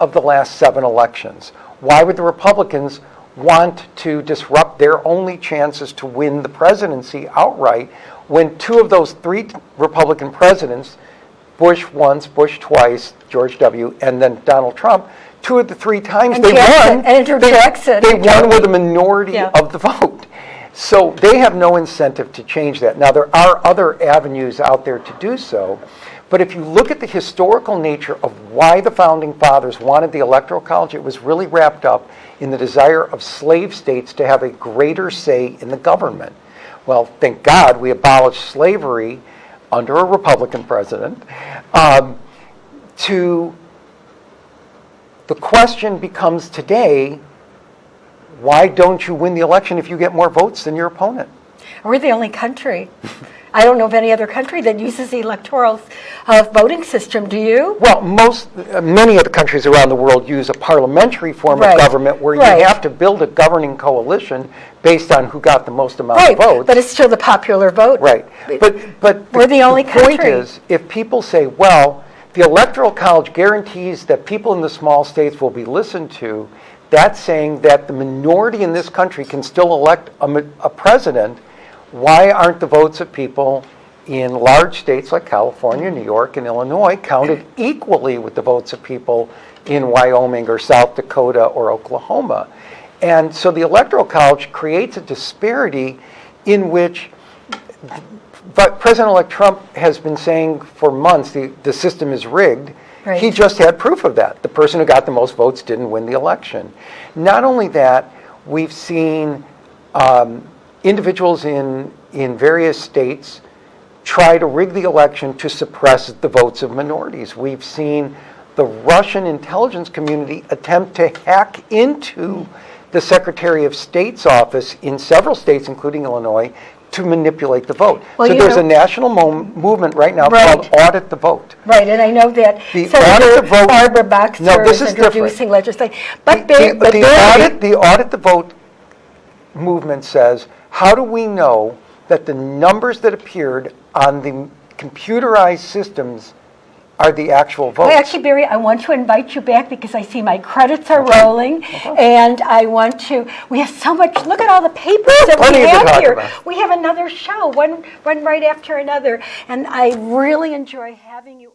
of the last seven elections. Why would the Republicans want to disrupt their only chances to win the presidency outright when two of those three Republican presidents, Bush once, Bush twice, George W., and then Donald Trump, two of the three times And they Jackson, won, Andrew they, Jackson. they won with a minority Yeah. of the vote. So they have no incentive to change that. Now, there are other avenues out there to do so, but if you look at the historical nature of why the founding fathers wanted the Electoral College, it was really wrapped up in the desire of slave states to have a greater say in the government. Well, thank God we abolished slavery under a Republican president. Um, to the question becomes today why don't you win the election if you get more votes than your opponent? We're the only country. I don't know of any other country that uses the electoral uh, voting system. Do you? Well, most, uh, many of the countries around the world use a parliamentary form Right, of government where right. you have to build a governing coalition based on who got the most amount Right, of votes. but it's still the popular vote. Right, but, but. We're the only point country. is, if people say, well, the Electoral College guarantees that people in the small states will be listened to, that's saying that the minority in this country can still elect a, a president, why aren't the votes of people in large states like California, New York, and Illinois counted equally with the votes of people in Wyoming or South Dakota or Oklahoma? And so the Electoral College creates a disparity in which but President-elect Trump has been saying for months the, the system is rigged. Right. He just had proof of that. The person who got the most votes didn't win the election. Not only that, we've seen um, individuals in, in various states try to rig the election to suppress the votes of minorities. We've seen the Russian intelligence community attempt to hack into the Secretary of State's office in several states, including Illinois, to manipulate the vote. Well, so there's know- a national mo- movement right now Right. called Audit the Vote. Right, and I know that The Senator audit the vote- Barbara Boxer No, this is is different. introducing legislation. But, The- Barry- the, but the audit, the audit the vote movement says, how do we know that the numbers that appeared on the computerized systems are the actual votes? Well, actually, Barry, I want to invite you back because I see my credits are rolling, and I want to. We have so much. Look at all the papers that Plenty we have here. about. We have another show, one one right after another, and I really enjoy having you.